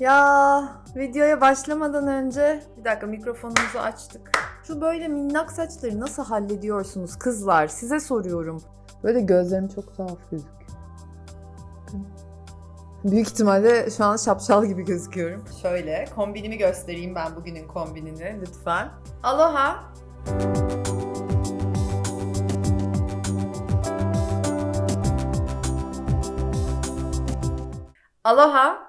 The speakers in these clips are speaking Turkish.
Ya videoya başlamadan önce bir dakika mikrofonumuzu açtık. Şu böyle minnak saçları nasıl hallediyorsunuz kızlar? Size soruyorum. Böyle gözlerim çok tuhaf gözüküyor. Büyük ihtimalle şu an şapşal gibi gözüküyorum. Şöyle kombinimi göstereyim ben bugünün kombinini lütfen. Aloha. Aloha.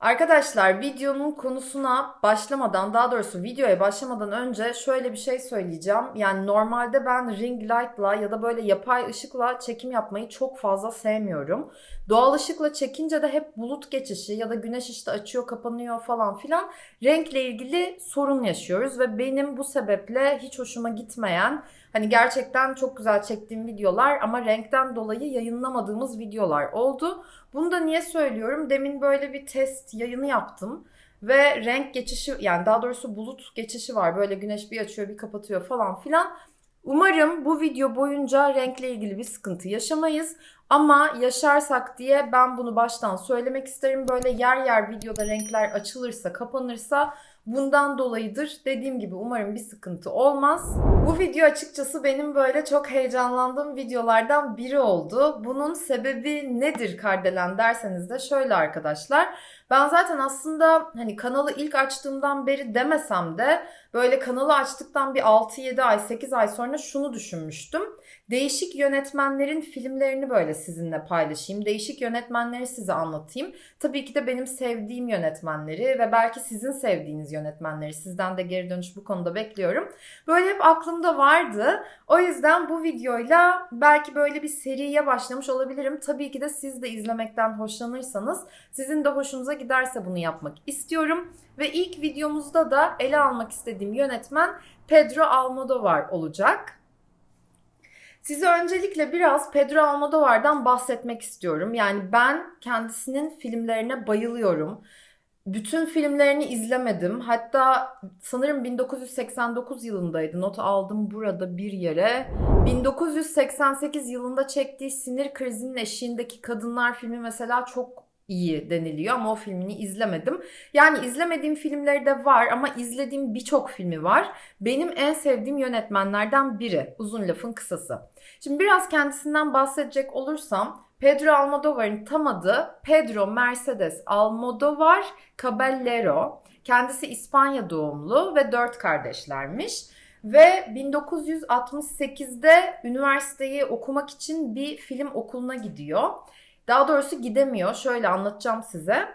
Arkadaşlar videonun konusuna başlamadan daha doğrusu videoya başlamadan önce şöyle bir şey söyleyeceğim. Yani normalde ben ring light'la ya da böyle yapay ışıkla çekim yapmayı çok fazla sevmiyorum. Doğal ışıkla çekince de hep bulut geçişi ya da güneş işte açıyor kapanıyor falan filan renkle ilgili sorun yaşıyoruz ve benim bu sebeple hiç hoşuma gitmeyen hani gerçekten çok güzel çektiğim videolar ama renkten dolayı yayınlamadığımız videolar oldu. Bunu da niye söylüyorum? Demin böyle bir test yayını yaptım. Ve renk geçişi yani daha doğrusu bulut geçişi var. Böyle güneş bir açıyor bir kapatıyor falan filan. Umarım bu video boyunca renkle ilgili bir sıkıntı yaşamayız. Ama yaşarsak diye ben bunu baştan söylemek isterim. Böyle yer yer videoda renkler açılırsa, kapanırsa bundan dolayıdır. Dediğim gibi umarım bir sıkıntı olmaz. Bu video açıkçası benim böyle çok heyecanlandığım videolardan biri oldu. Bunun sebebi nedir Kardelen derseniz de şöyle arkadaşlar. Ben zaten aslında hani kanalı ilk açtığımdan beri demesem de böyle kanalı açtıktan bir 6-7 ay 8 ay sonra şunu düşünmüştüm. Değişik yönetmenlerin filmlerini böyle sizinle paylaşayım. Değişik yönetmenleri size anlatayım. Tabii ki de benim sevdiğim yönetmenleri ve belki sizin sevdiğiniz yönetmenleri. Sizden de geri dönüş bu konuda bekliyorum. Böyle hep aklımda vardı. O yüzden bu videoyla belki böyle bir seriye başlamış olabilirim. Tabii ki de siz de izlemekten hoşlanırsanız, sizin de hoşunuza giderse bunu yapmak istiyorum. Ve ilk videomuzda da ele almak istediğim yönetmen Pedro Almodovar olacak. Size öncelikle biraz Pedro Almodovar'dan bahsetmek istiyorum. Yani ben kendisinin filmlerine bayılıyorum. Bütün filmlerini izlemedim. Hatta sanırım 1989 yılındaydı. Not aldım burada bir yere. 1988 yılında çektiği Sinir Krizinin Eşiğindeki Kadınlar filmi mesela çok iyi deniliyor ama o filmini izlemedim. Yani izlemediğim filmleri de var ama izlediğim birçok filmi var. Benim en sevdiğim yönetmenlerden biri. Uzun lafın kısası. Şimdi biraz kendisinden bahsedecek olursam Pedro Almodovar'ın tam adı Pedro Mercedes Almodovar Caballero. Kendisi İspanya doğumlu ve dört kardeşlermiş. Ve 1968'de üniversiteyi okumak için bir film okuluna gidiyor. Daha doğrusu gidemiyor. Şöyle anlatacağım size.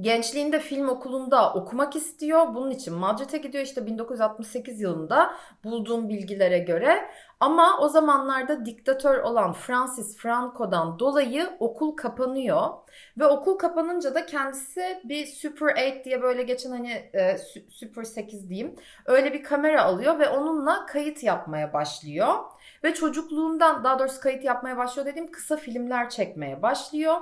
Gençliğinde film okulunda okumak istiyor. Bunun için Madrid'e gidiyor işte 1968 yılında bulduğum bilgilere göre. Ama o zamanlarda diktatör olan Francis Franco'dan dolayı okul kapanıyor. Ve okul kapanınca da kendisi bir Super 8 diye böyle geçen hani e, Super 8 diyeyim. Öyle bir kamera alıyor ve onunla kayıt yapmaya başlıyor. Ve çocukluğundan daha doğrusu kayıt yapmaya başlıyor dediğim kısa filmler çekmeye başlıyor.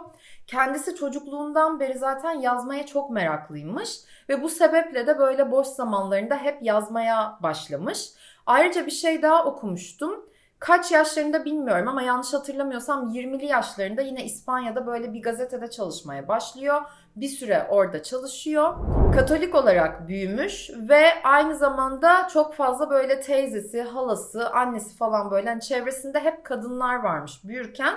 Kendisi çocukluğundan beri zaten yazmaya çok meraklıymış. Ve bu sebeple de böyle boş zamanlarında hep yazmaya başlamış. Ayrıca bir şey daha okumuştum. Kaç yaşlarında bilmiyorum ama yanlış hatırlamıyorsam 20'li yaşlarında yine İspanya'da böyle bir gazetede çalışmaya başlıyor. Bir süre orada çalışıyor. Katolik olarak büyümüş ve aynı zamanda çok fazla böyle teyzesi, halası, annesi falan böyle hani çevresinde hep kadınlar varmış büyürken.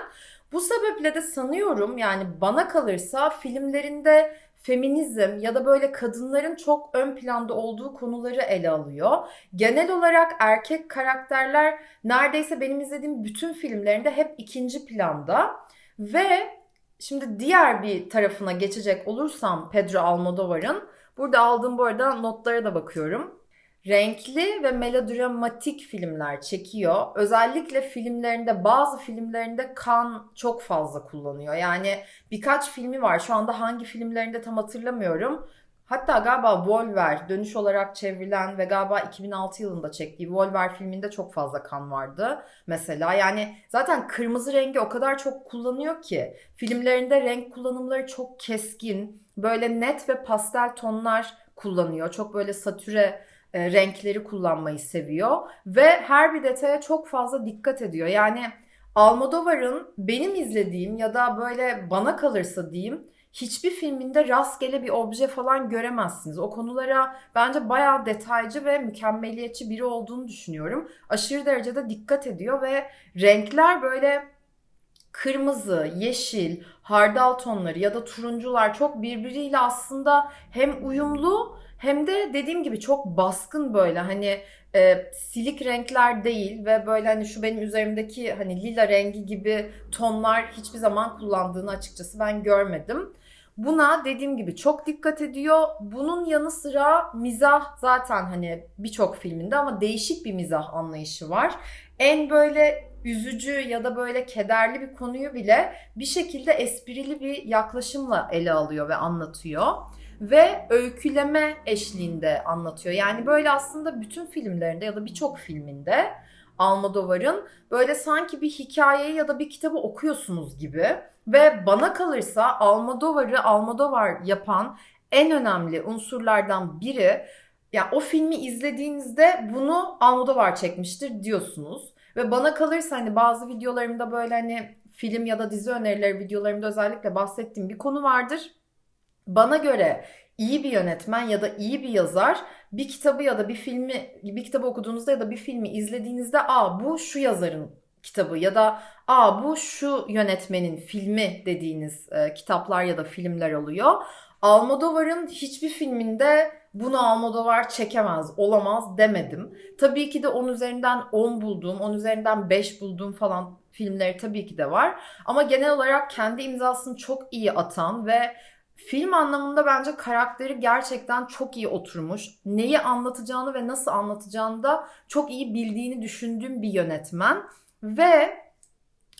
Bu sebeple de sanıyorum yani bana kalırsa filmlerinde feminizm ya da böyle kadınların çok ön planda olduğu konuları ele alıyor. Genel olarak erkek karakterler neredeyse benim izlediğim bütün filmlerinde hep ikinci planda ve şimdi diğer bir tarafına geçecek olursam Pedro Almodovar'ın burada aldığım bu arada notlara da bakıyorum renkli ve melodramatik filmler çekiyor. Özellikle filmlerinde bazı filmlerinde kan çok fazla kullanıyor. Yani birkaç filmi var. Şu anda hangi filmlerinde tam hatırlamıyorum. Hatta galiba Volver dönüş olarak çevrilen ve galiba 2006 yılında çektiği Volver filminde çok fazla kan vardı mesela. Yani zaten kırmızı rengi o kadar çok kullanıyor ki filmlerinde renk kullanımları çok keskin, böyle net ve pastel tonlar kullanıyor. Çok böyle satüre e, renkleri kullanmayı seviyor ve her bir detaya çok fazla dikkat ediyor. Yani Almodovar'ın benim izlediğim ya da böyle bana kalırsa diyeyim hiçbir filminde rastgele bir obje falan göremezsiniz. O konulara bence bayağı detaycı ve mükemmeliyetçi biri olduğunu düşünüyorum. Aşırı derecede dikkat ediyor ve renkler böyle kırmızı, yeşil, hardal tonları ya da turuncular çok birbiriyle aslında hem uyumlu hem de dediğim gibi çok baskın böyle hani e, silik renkler değil ve böyle hani şu benim üzerimdeki hani lila rengi gibi tonlar hiçbir zaman kullandığını açıkçası ben görmedim. Buna dediğim gibi çok dikkat ediyor. Bunun yanı sıra mizah zaten hani birçok filminde ama değişik bir mizah anlayışı var. En böyle üzücü ya da böyle kederli bir konuyu bile bir şekilde esprili bir yaklaşımla ele alıyor ve anlatıyor ve öyküleme eşliğinde anlatıyor. Yani böyle aslında bütün filmlerinde ya da birçok filminde Almodovar'ın böyle sanki bir hikayeyi ya da bir kitabı okuyorsunuz gibi ve bana kalırsa Almodovar'ı Almodovar yapan en önemli unsurlardan biri ya yani o filmi izlediğinizde bunu Almodovar çekmiştir diyorsunuz. Ve bana kalırsa hani bazı videolarımda böyle hani film ya da dizi önerileri videolarımda özellikle bahsettiğim bir konu vardır. Bana göre iyi bir yönetmen ya da iyi bir yazar bir kitabı ya da bir filmi bir kitabı okuduğunuzda ya da bir filmi izlediğinizde aa bu şu yazarın kitabı ya da aa bu şu yönetmenin filmi dediğiniz e, kitaplar ya da filmler oluyor. Almodovar'ın hiçbir filminde bunu Almodovar çekemez, olamaz demedim. Tabii ki de 10 üzerinden 10 bulduğum, 10 üzerinden 5 bulduğum falan filmleri tabii ki de var. Ama genel olarak kendi imzasını çok iyi atan ve film anlamında bence karakteri gerçekten çok iyi oturmuş. Neyi anlatacağını ve nasıl anlatacağını da çok iyi bildiğini düşündüğüm bir yönetmen. Ve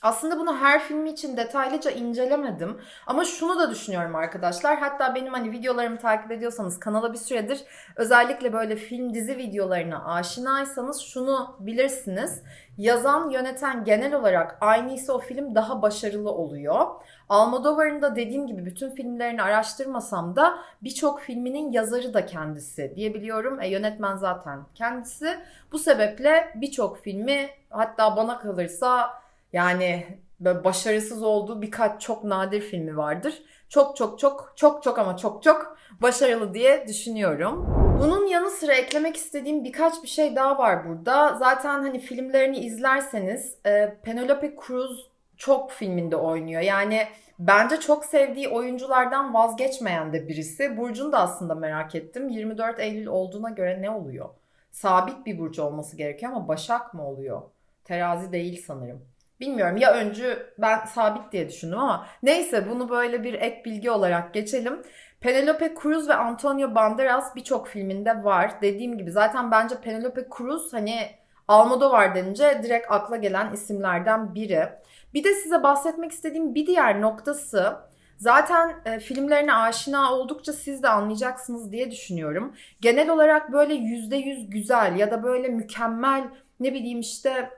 aslında bunu her filmi için detaylıca incelemedim. Ama şunu da düşünüyorum arkadaşlar. Hatta benim hani videolarımı takip ediyorsanız kanala bir süredir özellikle böyle film dizi videolarına aşinaysanız şunu bilirsiniz. Yazan, yöneten genel olarak aynıysa o film daha başarılı oluyor. Almodovar'ın da dediğim gibi bütün filmlerini araştırmasam da birçok filminin yazarı da kendisi diyebiliyorum. E, yönetmen zaten kendisi. Bu sebeple birçok filmi hatta bana kalırsa yani başarısız olduğu birkaç çok nadir filmi vardır. Çok çok çok çok çok ama çok çok başarılı diye düşünüyorum. Bunun yanı sıra eklemek istediğim birkaç bir şey daha var burada. Zaten hani filmlerini izlerseniz e, Penelope Cruz çok filminde oynuyor. Yani bence çok sevdiği oyunculardan vazgeçmeyen de birisi. Burcu'nu da aslında merak ettim. 24 Eylül olduğuna göre ne oluyor? Sabit bir burcu olması gerekiyor ama Başak mı oluyor? Terazi değil sanırım. Bilmiyorum ya öncü ben sabit diye düşündüm ama neyse bunu böyle bir ek bilgi olarak geçelim. Penelope Cruz ve Antonio Banderas birçok filminde var. Dediğim gibi zaten bence Penelope Cruz hani Almodovar denince direkt akla gelen isimlerden biri. Bir de size bahsetmek istediğim bir diğer noktası zaten e, filmlerine aşina oldukça siz de anlayacaksınız diye düşünüyorum. Genel olarak böyle %100 güzel ya da böyle mükemmel ne bileyim işte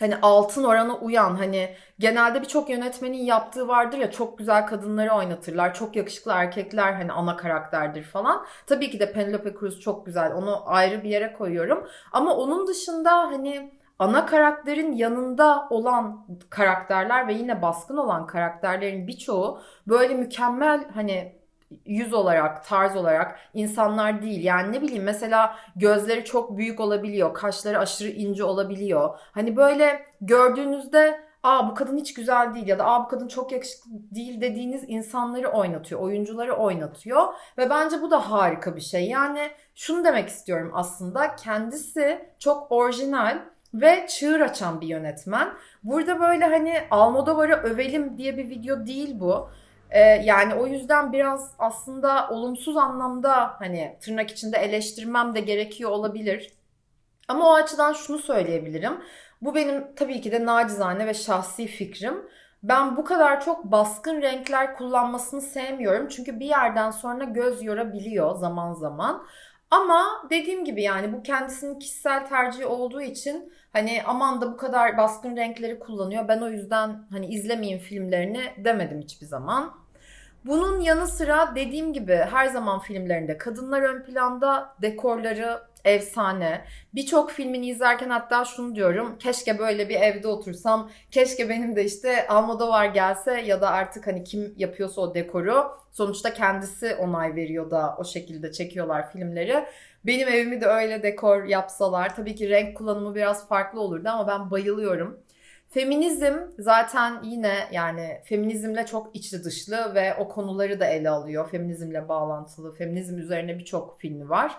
hani altın orana uyan hani genelde birçok yönetmenin yaptığı vardır ya çok güzel kadınları oynatırlar. Çok yakışıklı erkekler hani ana karakterdir falan. Tabii ki de Penelope Cruz çok güzel. Onu ayrı bir yere koyuyorum. Ama onun dışında hani ana karakterin yanında olan karakterler ve yine baskın olan karakterlerin birçoğu böyle mükemmel hani yüz olarak, tarz olarak insanlar değil. Yani ne bileyim mesela gözleri çok büyük olabiliyor, kaşları aşırı ince olabiliyor. Hani böyle gördüğünüzde aa bu kadın hiç güzel değil ya da aa bu kadın çok yakışıklı değil dediğiniz insanları oynatıyor, oyuncuları oynatıyor ve bence bu da harika bir şey. Yani şunu demek istiyorum aslında kendisi çok orijinal ve çığır açan bir yönetmen. Burada böyle hani Almodovar'ı övelim diye bir video değil bu. Ee, yani o yüzden biraz aslında olumsuz anlamda hani tırnak içinde eleştirmem de gerekiyor olabilir. Ama o açıdan şunu söyleyebilirim. Bu benim tabii ki de nacizane ve şahsi fikrim. Ben bu kadar çok baskın renkler kullanmasını sevmiyorum. Çünkü bir yerden sonra göz yorabiliyor zaman zaman. Ama dediğim gibi yani bu kendisinin kişisel tercihi olduğu için hani aman da bu kadar baskın renkleri kullanıyor. Ben o yüzden hani izlemeyeyim filmlerini demedim hiçbir zaman. Bunun yanı sıra dediğim gibi her zaman filmlerinde kadınlar ön planda, dekorları, efsane. Birçok filmini izlerken hatta şunu diyorum. Keşke böyle bir evde otursam. Keşke benim de işte Almodovar gelse ya da artık hani kim yapıyorsa o dekoru. Sonuçta kendisi onay veriyor da o şekilde çekiyorlar filmleri. Benim evimi de öyle dekor yapsalar. Tabii ki renk kullanımı biraz farklı olurdu ama ben bayılıyorum. Feminizm zaten yine yani feminizmle çok içli dışlı ve o konuları da ele alıyor. Feminizmle bağlantılı, feminizm üzerine birçok filmi var.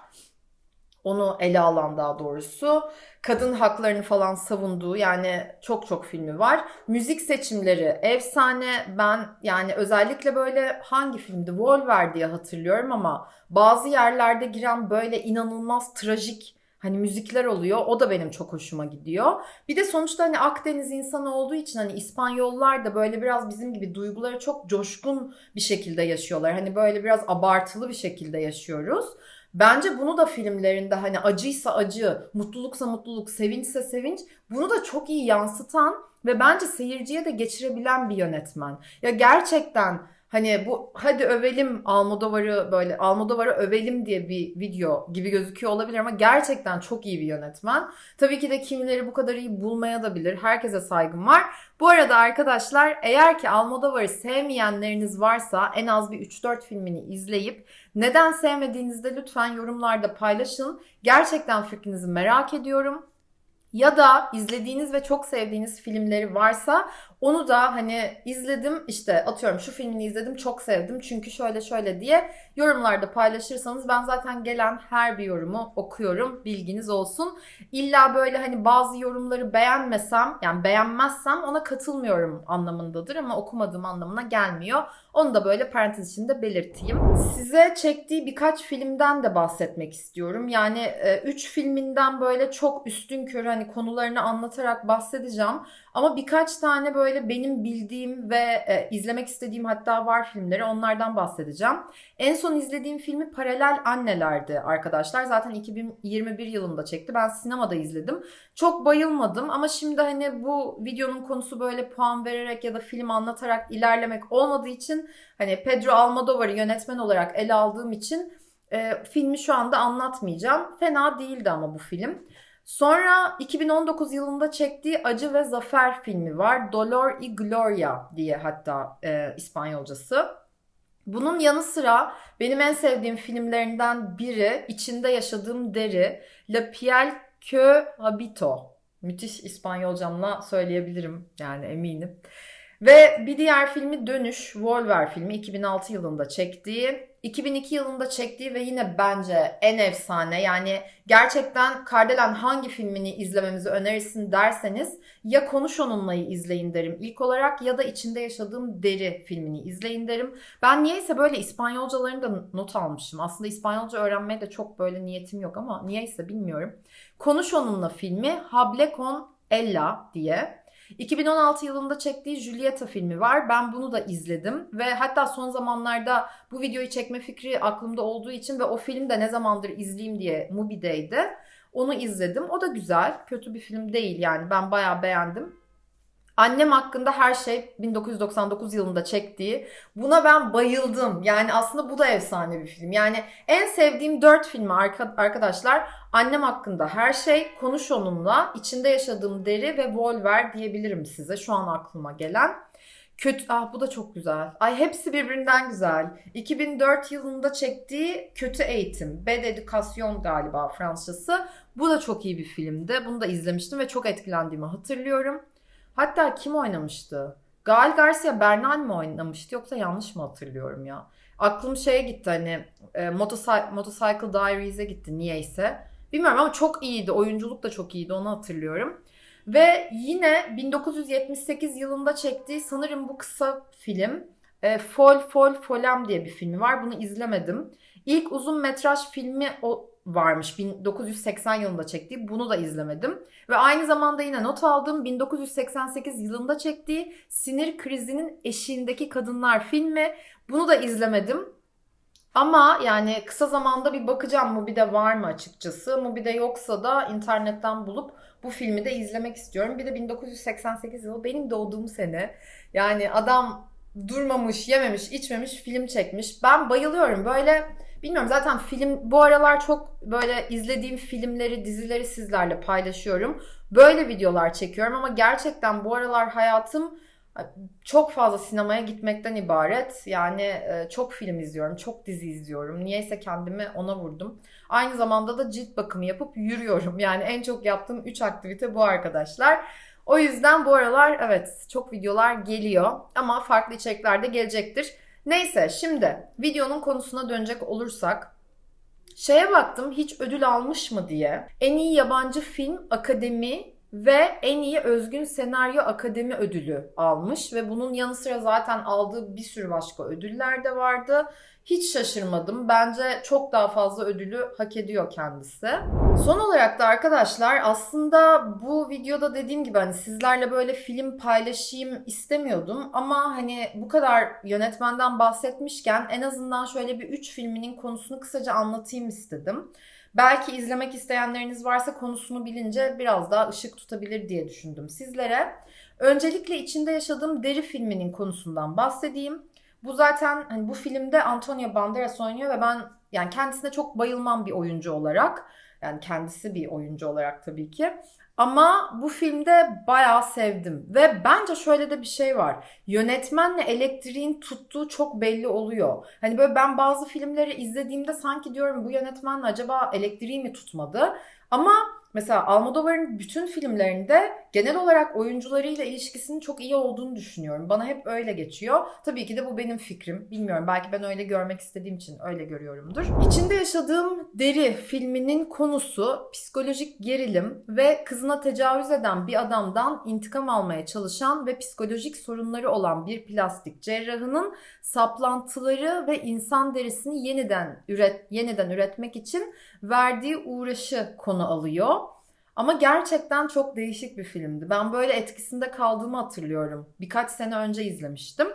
Onu ele alan daha doğrusu. Kadın haklarını falan savunduğu yani çok çok filmi var. Müzik seçimleri efsane. Ben yani özellikle böyle hangi filmdi? Volver diye hatırlıyorum ama bazı yerlerde giren böyle inanılmaz trajik Hani müzikler oluyor. O da benim çok hoşuma gidiyor. Bir de sonuçta hani Akdeniz insanı olduğu için hani İspanyollar da böyle biraz bizim gibi duyguları çok coşkun bir şekilde yaşıyorlar. Hani böyle biraz abartılı bir şekilde yaşıyoruz. Bence bunu da filmlerinde hani acıysa acı, mutluluksa mutluluk, sevinçse sevinç bunu da çok iyi yansıtan ve bence seyirciye de geçirebilen bir yönetmen. Ya gerçekten Hani bu hadi övelim Almodovar'ı böyle Almodovar'ı övelim diye bir video gibi gözüküyor olabilir ama gerçekten çok iyi bir yönetmen. Tabii ki de kimileri bu kadar iyi bulmaya da bilir. Herkese saygım var. Bu arada arkadaşlar eğer ki Almodovar'ı sevmeyenleriniz varsa en az bir 3-4 filmini izleyip neden sevmediğinizi de lütfen yorumlarda paylaşın. Gerçekten fikrinizi merak ediyorum. Ya da izlediğiniz ve çok sevdiğiniz filmleri varsa onu da hani izledim işte atıyorum şu filmini izledim çok sevdim çünkü şöyle şöyle diye yorumlarda paylaşırsanız ben zaten gelen her bir yorumu okuyorum bilginiz olsun. İlla böyle hani bazı yorumları beğenmesem yani beğenmezsem ona katılmıyorum anlamındadır ama okumadığım anlamına gelmiyor. Onu da böyle parantez içinde belirteyim. Size çektiği birkaç filmden de bahsetmek istiyorum. Yani 3 e, filminden böyle çok üstün körü hani konularını anlatarak bahsedeceğim. Ama birkaç tane böyle benim bildiğim ve e, izlemek istediğim hatta var filmleri onlardan bahsedeceğim. En son izlediğim filmi Paralel Anneler'di arkadaşlar. Zaten 2021 yılında çekti. Ben sinemada izledim. Çok bayılmadım ama şimdi hani bu videonun konusu böyle puan vererek ya da film anlatarak ilerlemek olmadığı için hani Pedro Almodovar'ı yönetmen olarak ele aldığım için e, filmi şu anda anlatmayacağım. Fena değildi ama bu film. Sonra 2019 yılında çektiği Acı ve Zafer filmi var. Dolor y Gloria diye hatta e, İspanyolcası. Bunun yanı sıra benim en sevdiğim filmlerinden biri içinde yaşadığım deri La Piel que Habito. Müthiş İspanyolcamla söyleyebilirim yani eminim. Ve bir diğer filmi Dönüş, Volver filmi 2006 yılında çektiği. 2002 yılında çektiği ve yine bence en efsane yani gerçekten Kardelen hangi filmini izlememizi önerirsin derseniz ya Konuş Onunla'yı izleyin derim ilk olarak ya da içinde yaşadığım Deri filmini izleyin derim. Ben niyeyse böyle İspanyolcalarını da not almışım. Aslında İspanyolca öğrenmeye de çok böyle niyetim yok ama niyeyse bilmiyorum. Konuş Onunla filmi Hable con Ella diye. 2016 yılında çektiği Julieta filmi var. Ben bunu da izledim ve hatta son zamanlarda bu videoyu çekme fikri aklımda olduğu için ve o film de ne zamandır izleyeyim diye Mubi'deydi. Onu izledim. O da güzel. Kötü bir film değil yani. Ben bayağı beğendim. Annem hakkında her şey 1999 yılında çektiği. Buna ben bayıldım. Yani aslında bu da efsane bir film. Yani en sevdiğim 4 filmi arkadaşlar. Annem hakkında her şey, Konuş Onunla, içinde yaşadığım deri ve Volver diyebilirim size şu an aklıma gelen. Kötü, ah bu da çok güzel. Ay hepsi birbirinden güzel. 2004 yılında çektiği Kötü Eğitim, Bad Education galiba Fransızcası. Bu da çok iyi bir filmdi. Bunu da izlemiştim ve çok etkilendiğimi hatırlıyorum. Hatta kim oynamıştı? Gal Garcia Bernal mi oynamıştı yoksa yanlış mı hatırlıyorum ya? Aklım şeye gitti hani e, Motorcycle, Motorcycle Diaries'e gitti niyeyse. Bilmiyorum ama çok iyiydi. Oyunculuk da çok iyiydi onu hatırlıyorum. Ve yine 1978 yılında çektiği sanırım bu kısa film e, Fol Fol Folem diye bir filmi var. Bunu izlemedim. İlk uzun metraj filmi o varmış 1980 yılında çektiği. Bunu da izlemedim. Ve aynı zamanda yine not aldım 1988 yılında çektiği Sinir Krizinin Eşiğindeki Kadınlar filmi. Bunu da izlemedim. Ama yani kısa zamanda bir bakacağım Mubi'de var mı açıkçası. Mubi'de yoksa da internetten bulup bu filmi de izlemek istiyorum. Bir de 1988 yılı benim doğduğum sene. Yani adam durmamış, yememiş, içmemiş film çekmiş. Ben bayılıyorum. Böyle Bilmiyorum zaten film bu aralar çok böyle izlediğim filmleri, dizileri sizlerle paylaşıyorum. Böyle videolar çekiyorum ama gerçekten bu aralar hayatım çok fazla sinemaya gitmekten ibaret. Yani e, çok film izliyorum, çok dizi izliyorum. Niyeyse kendimi ona vurdum. Aynı zamanda da cilt bakımı yapıp yürüyorum. Yani en çok yaptığım 3 aktivite bu arkadaşlar. O yüzden bu aralar evet çok videolar geliyor ama farklı içeriklerde gelecektir. Neyse şimdi videonun konusuna dönecek olursak şeye baktım hiç ödül almış mı diye. En iyi yabancı film akademi ve en iyi özgün senaryo akademi ödülü almış ve bunun yanı sıra zaten aldığı bir sürü başka ödüller de vardı. Hiç şaşırmadım. Bence çok daha fazla ödülü hak ediyor kendisi. Son olarak da arkadaşlar aslında bu videoda dediğim gibi hani sizlerle böyle film paylaşayım istemiyordum ama hani bu kadar yönetmenden bahsetmişken en azından şöyle bir 3 filminin konusunu kısaca anlatayım istedim. Belki izlemek isteyenleriniz varsa konusunu bilince biraz daha ışık tutabilir diye düşündüm sizlere. Öncelikle içinde yaşadığım Deri filminin konusundan bahsedeyim. Bu zaten hani bu filmde Antonio Banderas oynuyor ve ben yani kendisine çok bayılmam bir oyuncu olarak. Yani kendisi bir oyuncu olarak tabii ki. Ama bu filmde bayağı sevdim. Ve bence şöyle de bir şey var. Yönetmenle elektriğin tuttuğu çok belli oluyor. Hani böyle ben bazı filmleri izlediğimde sanki diyorum bu yönetmenle acaba elektriği mi tutmadı? Ama Mesela Almodovar'ın bütün filmlerinde genel olarak oyuncularıyla ilişkisinin çok iyi olduğunu düşünüyorum. Bana hep öyle geçiyor. Tabii ki de bu benim fikrim. Bilmiyorum belki ben öyle görmek istediğim için öyle görüyorumdur. İçinde yaşadığım Deri filminin konusu psikolojik gerilim ve kızına tecavüz eden bir adamdan intikam almaya çalışan ve psikolojik sorunları olan bir plastik cerrahının saplantıları ve insan derisini yeniden üret yeniden üretmek için verdiği uğraşı konu alıyor. Ama gerçekten çok değişik bir filmdi. Ben böyle etkisinde kaldığımı hatırlıyorum. Birkaç sene önce izlemiştim.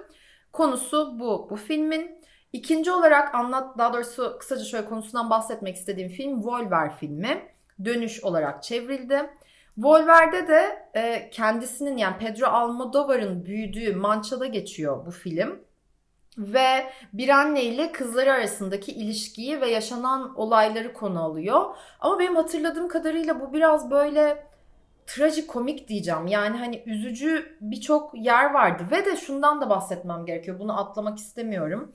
Konusu bu. Bu filmin ikinci olarak anlat, daha doğrusu kısaca şöyle konusundan bahsetmek istediğim film Volver filmi. Dönüş olarak çevrildi. Volver'de de e, kendisinin yani Pedro Almodovar'ın büyüdüğü Mança'da geçiyor bu film ve bir anne ile kızları arasındaki ilişkiyi ve yaşanan olayları konu alıyor. Ama benim hatırladığım kadarıyla bu biraz böyle trajikomik diyeceğim. Yani hani üzücü birçok yer vardı ve de şundan da bahsetmem gerekiyor. Bunu atlamak istemiyorum.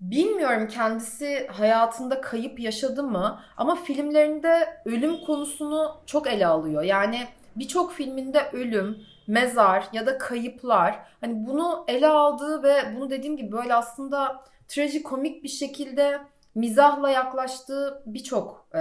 Bilmiyorum kendisi hayatında kayıp yaşadı mı ama filmlerinde ölüm konusunu çok ele alıyor. Yani birçok filminde ölüm, mezar ya da kayıplar hani bunu ele aldığı ve bunu dediğim gibi böyle aslında trajikomik bir şekilde mizahla yaklaştığı birçok e,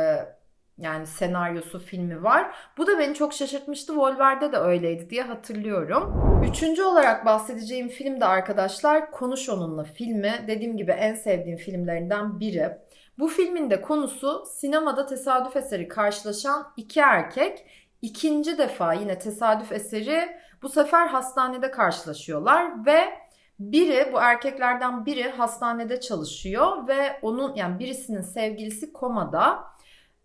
yani senaryosu filmi var. Bu da beni çok şaşırtmıştı. Volver'de de öyleydi diye hatırlıyorum. Üçüncü olarak bahsedeceğim film de arkadaşlar Konuş Onunla filmi. Dediğim gibi en sevdiğim filmlerinden biri. Bu filmin de konusu sinemada tesadüf eseri karşılaşan iki erkek İkinci defa yine tesadüf eseri bu sefer hastanede karşılaşıyorlar ve biri bu erkeklerden biri hastanede çalışıyor ve onun yani birisinin sevgilisi komada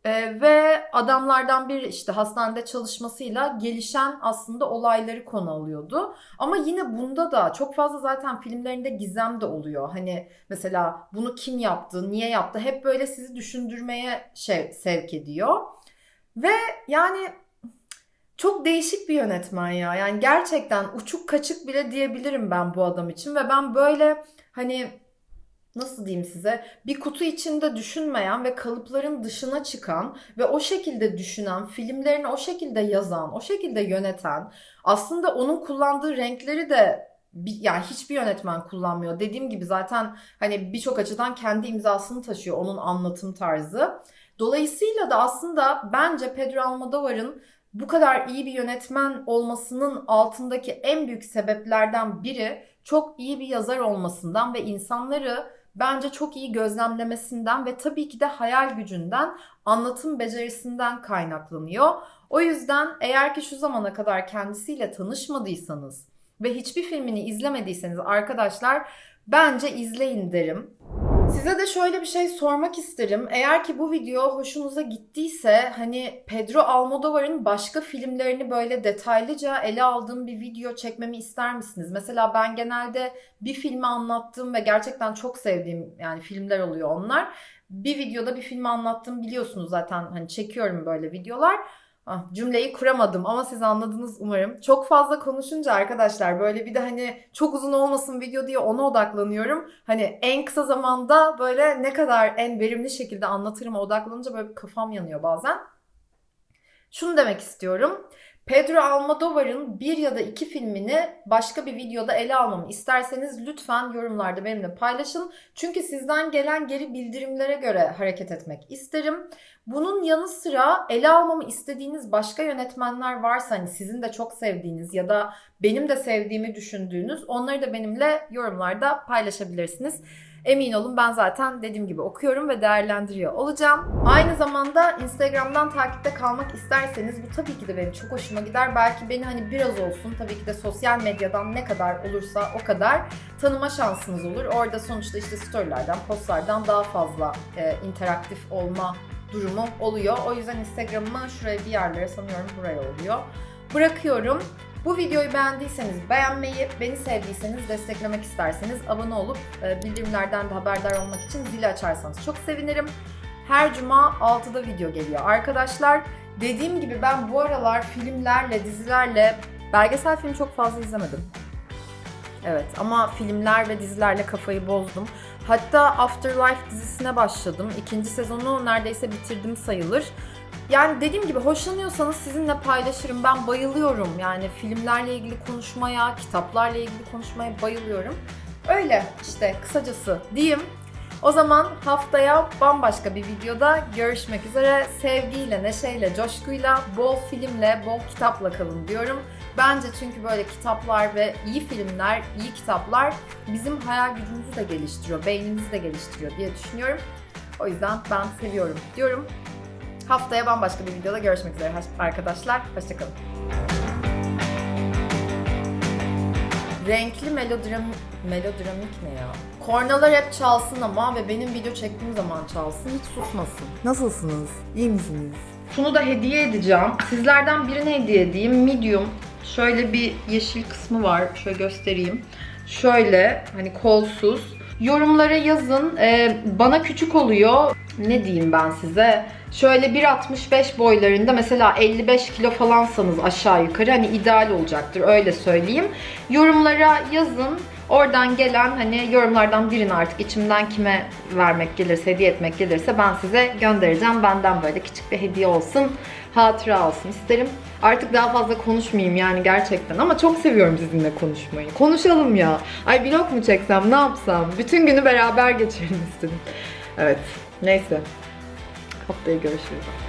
ee, ve adamlardan biri işte hastanede çalışmasıyla gelişen aslında olayları konu alıyordu. Ama yine bunda da çok fazla zaten filmlerinde gizem de oluyor. Hani mesela bunu kim yaptı, niye yaptı hep böyle sizi düşündürmeye şey sevk ediyor. Ve yani çok değişik bir yönetmen ya. Yani gerçekten uçuk kaçık bile diyebilirim ben bu adam için ve ben böyle hani nasıl diyeyim size bir kutu içinde düşünmeyen ve kalıpların dışına çıkan ve o şekilde düşünen, filmlerini o şekilde yazan, o şekilde yöneten aslında onun kullandığı renkleri de yani hiçbir yönetmen kullanmıyor. Dediğim gibi zaten hani birçok açıdan kendi imzasını taşıyor onun anlatım tarzı. Dolayısıyla da aslında bence Pedro Almodovar'ın bu kadar iyi bir yönetmen olmasının altındaki en büyük sebeplerden biri çok iyi bir yazar olmasından ve insanları bence çok iyi gözlemlemesinden ve tabii ki de hayal gücünden, anlatım becerisinden kaynaklanıyor. O yüzden eğer ki şu zamana kadar kendisiyle tanışmadıysanız ve hiçbir filmini izlemediyseniz arkadaşlar bence izleyin derim. Size de şöyle bir şey sormak isterim. Eğer ki bu video hoşunuza gittiyse hani Pedro Almodovar'ın başka filmlerini böyle detaylıca ele aldığım bir video çekmemi ister misiniz? Mesela ben genelde bir filmi anlattığım ve gerçekten çok sevdiğim yani filmler oluyor onlar. Bir videoda bir filmi anlattım biliyorsunuz zaten hani çekiyorum böyle videolar. Ah, cümleyi kuramadım ama siz anladınız umarım. Çok fazla konuşunca arkadaşlar böyle bir de hani çok uzun olmasın video diye ona odaklanıyorum. Hani en kısa zamanda böyle ne kadar en verimli şekilde anlatırıma odaklanınca böyle kafam yanıyor bazen. Şunu demek istiyorum. Pedro Almodovar'ın bir ya da iki filmini başka bir videoda ele almamı isterseniz lütfen yorumlarda benimle paylaşın. Çünkü sizden gelen geri bildirimlere göre hareket etmek isterim. Bunun yanı sıra ele almamı istediğiniz başka yönetmenler varsa hani sizin de çok sevdiğiniz ya da benim de sevdiğimi düşündüğünüz onları da benimle yorumlarda paylaşabilirsiniz. Emin olun ben zaten dediğim gibi okuyorum ve değerlendiriyor olacağım. Aynı zamanda Instagram'dan takipte kalmak isterseniz bu tabii ki de benim çok hoşuma gider. Belki beni hani biraz olsun tabii ki de sosyal medyadan ne kadar olursa o kadar tanıma şansınız olur. Orada sonuçta işte storylerden, postlardan daha fazla e, interaktif olma durumu oluyor. O yüzden Instagram'ımı şuraya bir yerlere sanıyorum buraya oluyor. Bırakıyorum. Bu videoyu beğendiyseniz beğenmeyi, beni sevdiyseniz desteklemek isterseniz abone olup e, bildirimlerden de haberdar olmak için zili açarsanız çok sevinirim. Her cuma 6'da video geliyor arkadaşlar. Dediğim gibi ben bu aralar filmlerle, dizilerle belgesel film çok fazla izlemedim. Evet ama filmler ve dizilerle kafayı bozdum. Hatta Afterlife dizisine başladım. İkinci sezonu neredeyse bitirdim sayılır. Yani dediğim gibi hoşlanıyorsanız sizinle paylaşırım. Ben bayılıyorum. Yani filmlerle ilgili konuşmaya, kitaplarla ilgili konuşmaya bayılıyorum. Öyle işte kısacası diyeyim. O zaman haftaya bambaşka bir videoda görüşmek üzere. Sevgiyle, neşeyle, coşkuyla, bol filmle, bol kitapla kalın diyorum. Bence çünkü böyle kitaplar ve iyi filmler, iyi kitaplar bizim hayal gücümüzü de geliştiriyor, beynimizi de geliştiriyor diye düşünüyorum. O yüzden ben seviyorum diyorum. Haftaya bambaşka bir videoda görüşmek üzere arkadaşlar. Hoşçakalın. Renkli melodram melodramik ne ya? Kornalar hep çalsın ama ve benim video çektiğim zaman çalsın hiç susmasın. Nasılsınız? İyi misiniz? Şunu da hediye edeceğim. Sizlerden birine hediye edeyim. Medium. Şöyle bir yeşil kısmı var. Şöyle göstereyim. Şöyle hani kolsuz. Yorumlara yazın. Ee, bana küçük oluyor. Ne diyeyim ben size? Şöyle 1.65 boylarında mesela 55 kilo falansanız aşağı yukarı hani ideal olacaktır öyle söyleyeyim. Yorumlara yazın. Oradan gelen hani yorumlardan birini artık içimden kime vermek gelirse, hediye etmek gelirse ben size göndereceğim. Benden böyle küçük bir hediye olsun, hatıra olsun isterim. Artık daha fazla konuşmayayım yani gerçekten ama çok seviyorum sizinle konuşmayı. Konuşalım ya. Ay vlog mu çeksem, ne yapsam? Bütün günü beraber geçirelim istedim. Evet, neyse. Haftaya görüşürüz.